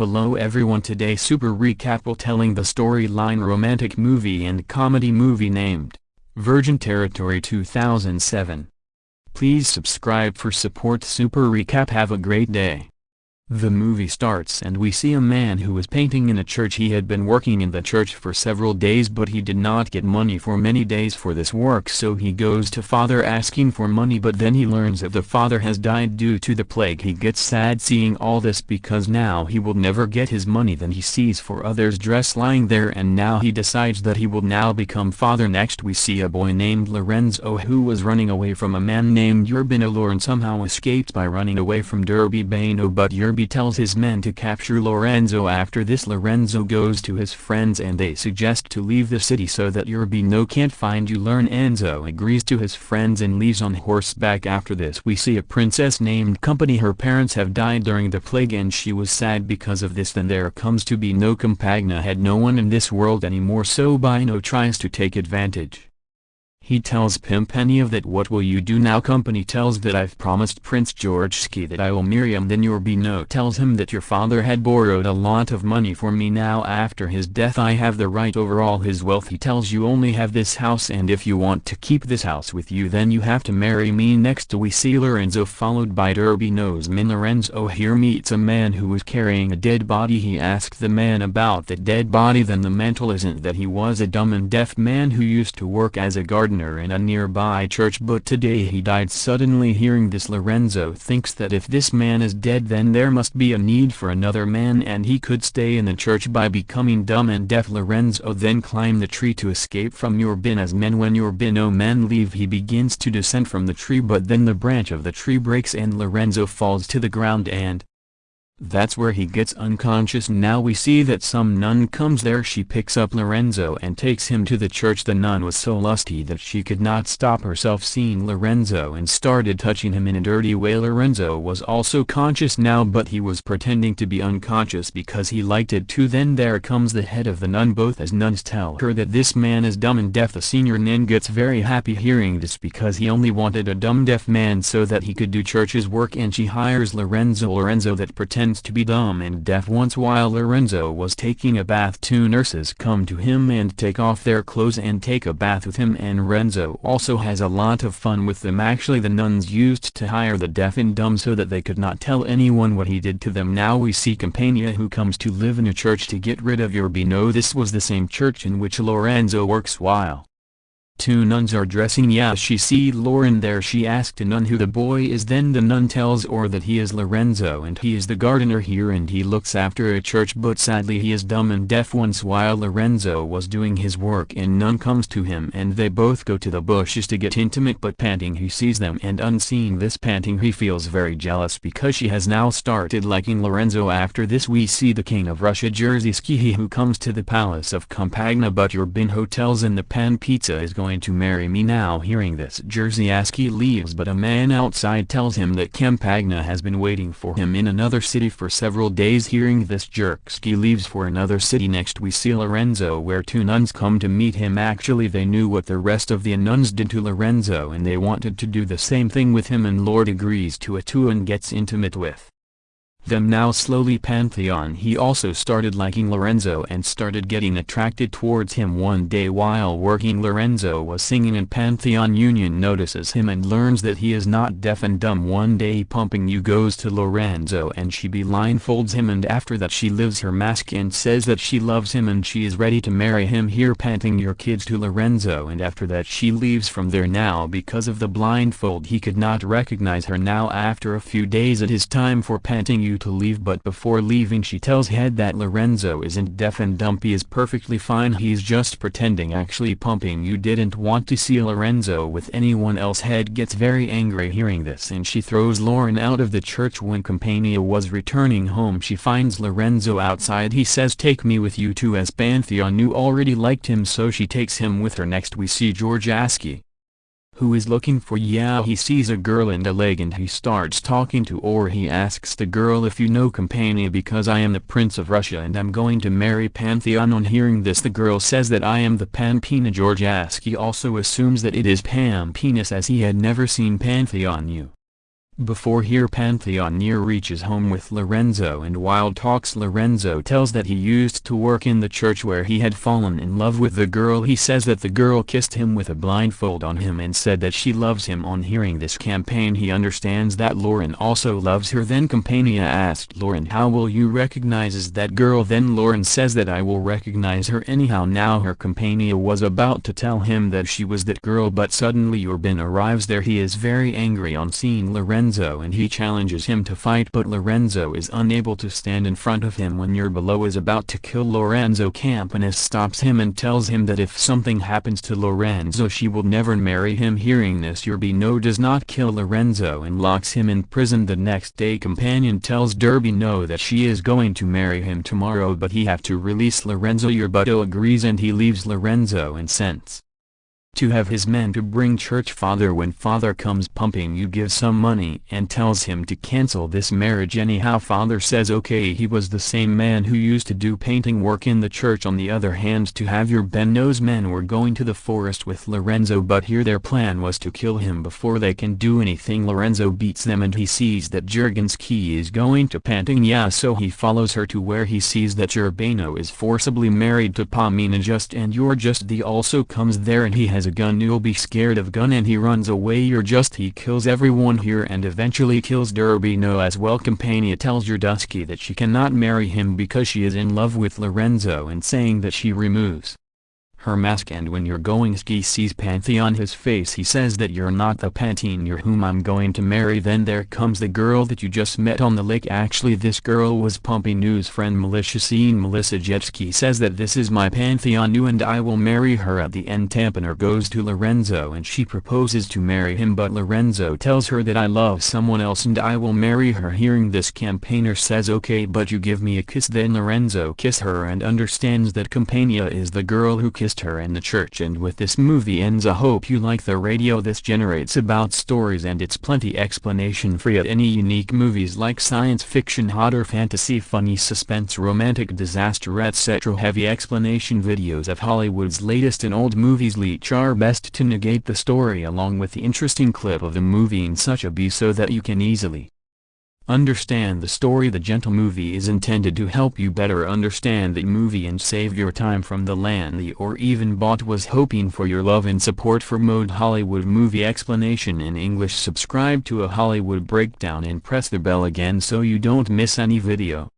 Hello everyone today super recap will telling the storyline romantic movie and comedy movie named, Virgin Territory 2007. Please subscribe for support super recap have a great day. The movie starts and we see a man who was painting in a church. He had been working in the church for several days but he did not get money for many days for this work. So he goes to father asking for money but then he learns that the father has died due to the plague. He gets sad seeing all this because now he will never get his money. Then he sees for others dress lying there and now he decides that he will now become father. Next we see a boy named Lorenzo who was running away from a man named Urbino. And somehow escaped by running away from Derby Bano but Urbi tells his men to capture Lorenzo after this Lorenzo goes to his friends and they suggest to leave the city so that Urbino can't find you. Lorenzo agrees to his friends and leaves on horseback. After this we see a princess named Company. Her parents have died during the plague and she was sad because of this. Then there comes to be no Compagna. Had no one in this world anymore so Bino tries to take advantage. He tells Pampinea that what will you do now? Company tells that I've promised Prince Georgescu that I will marry him. Then Urbino tells him that your father had borrowed a lot of money for me. Now after his death I have the right over all his wealth. He tells you only have this house and if you want to keep this house with you then you have to marry me. Next we see Lorenzo followed by Urbino's men. Lorenzo here meets a man who was carrying a dead body. He asked the man about the dead body. Then the mental isn't that he was a dumb and deaf man who used to work as a gardener in a nearby church but today he died suddenly. Hearing this Lorenzo thinks that if this man is dead then there must be a need for another man and he could stay in the church by becoming dumb and deaf. Lorenzo then climbed the tree to escape from Urbin as men when Urbino men leave he begins to descend from the tree but then the branch of the tree breaks and Lorenzo falls to the ground and, that's where he gets unconscious. Now we see that some nun comes there. She picks up Lorenzo and takes him to the church. The nun was so lusty that she could not stop herself seeing Lorenzo and started touching him in a dirty way. Lorenzo was also conscious now but he was pretending to be unconscious because he liked it too. Then there comes the head of the nun. Both as nuns tell her that this man is dumb and deaf. The senior nun gets very happy hearing this because he only wanted a dumb deaf man so that he could do church's work. And she hires Lorenzo Lorenzo that pretends to be dumb and deaf once while Lorenzo was taking a bath two nurses come to him and take off their clothes and take a bath with him and Lorenzo also has a lot of fun with them. Actually the nuns used to hire the deaf and dumb so that they could not tell anyone what he did to them. Now we see Campania who comes to live in a church to get rid of Urbino this was the same church in which Lorenzo works while Two nuns are dressing yeah she see Lauren there she asked a nun who the boy is then the nun tells or that he is Lorenzo and he is the gardener here and he looks after a church but sadly he is dumb and deaf once while Lorenzo was doing his work and nun comes to him and they both go to the bushes to get intimate but panting he sees them and unseeing this panting he feels very jealous because she has now started liking Lorenzo. After this we see the king of Russia Jerzy who comes to the palace of Campagna but your bin hotels and the pan pizza is going going to marry me now hearing this Jerzy leaves but a man outside tells him that Campagna has been waiting for him in another city for several days. Hearing this Jerzy leaves for another city next. We see Lorenzo where two nuns come to meet him. Actually they knew what the rest of the nuns did to Lorenzo and they wanted to do the same thing with him and Lord agrees to it too and gets intimate with them now slowly Pantheon he also started liking Lorenzo and started getting attracted towards him one day while working. Lorenzo was singing and Pantheon Union notices him and learns that he is not deaf and dumb. One day pumping you goes to Lorenzo and she blindfolds him and after that she lives her mask and says that she loves him and she is ready to marry him. Here panting your kids to Lorenzo and after that she leaves from there now. Because of the blindfold he could not recognize her now. After a few days it is time for panting you you to leave but before leaving she tells Head that Lorenzo isn't deaf and dumpy is perfectly fine he's just pretending actually pumping you didn't want to see Lorenzo with anyone else. Head gets very angry hearing this and she throws Lauren out of the church. When Campania was returning home she finds Lorenzo outside he says take me with you too as Pantheon knew already liked him so she takes him with her. Next we see Georgescu who is looking for yeah he sees a girl in a leg and he starts talking to or he asks the girl if you know Campania because I am the prince of Russia and I'm going to marry Pantheon. On hearing this the girl says that I am the Pampinea Georgescu also assumes that it is Pam Penis as he had never seen Pantheon. You. Before here Pantheon near reaches home with Lorenzo and while talks Lorenzo tells that he used to work in the church where he had fallen in love with the girl. He says that the girl kissed him with a blindfold on him and said that she loves him. On hearing this campaign he understands that Lauren also loves her. Then Campania asked Lauren how will you recognizes that girl? Then Lauren says that I will recognize her anyhow. Now her Campania was about to tell him that she was that girl but suddenly Urban arrives there. He is very angry on seeing Lorenzo Lorenzo and he challenges him to fight but Lorenzo is unable to stand in front of him when Below is about to kill Lorenzo Campanus stops him and tells him that if something happens to Lorenzo she will never marry him. Hearing this Urbino does not kill Lorenzo and locks him in prison. The next day companion tells Urbino that she is going to marry him tomorrow but he have to release Lorenzo. Urbuto agrees and he leaves Lorenzo and sends to have his men to bring church father when father comes pumping you give some money and tells him to cancel this marriage anyhow father says okay he was the same man who used to do painting work in the church on the other hand to have your Ben men were going to the forest with Lorenzo but here their plan was to kill him before they can do anything Lorenzo beats them and he sees that Jurgenski is going to painting yeah so he follows her to where he sees that Urbano is forcibly married to Pamina just and you're just the also comes there and he has has a gun you'll be scared of gun and he runs away. You're just he kills everyone here and eventually kills Urbino as well Campania tells your Dusky that she cannot marry him because she is in love with Lorenzo and saying that she removes her mask and when you're going ski sees Pantheon his face. He says that you're not the Pantene you're whom I'm going to marry. Then there comes the girl that you just met on the lake. Actually this girl was Pumpy News friend Melissa. Seeing Melissa Jetski says that this is my Pantheon new and I will marry her at the end. Tampaner goes to Lorenzo and she proposes to marry him but Lorenzo tells her that I love someone else and I will marry her. Hearing this campaigner says okay but you give me a kiss. Then Lorenzo kiss her and understands that Campania is the girl who kissed her in the church and with this movie ends I hope you like the radio. This generates about stories and it's plenty explanation free at any unique movies like science fiction horror fantasy funny suspense romantic disaster etc heavy explanation videos of Hollywood's latest and old movies leech our best to negate the story along with the interesting clip of the movie in such a be so that you can easily Understand the story. The Gentle Movie is intended to help you better understand the movie and save your time from the land or even bought was hoping for. Your love and support for Mode Hollywood Movie Explanation in English. Subscribe to a Hollywood Breakdown and press the bell again so you don't miss any video.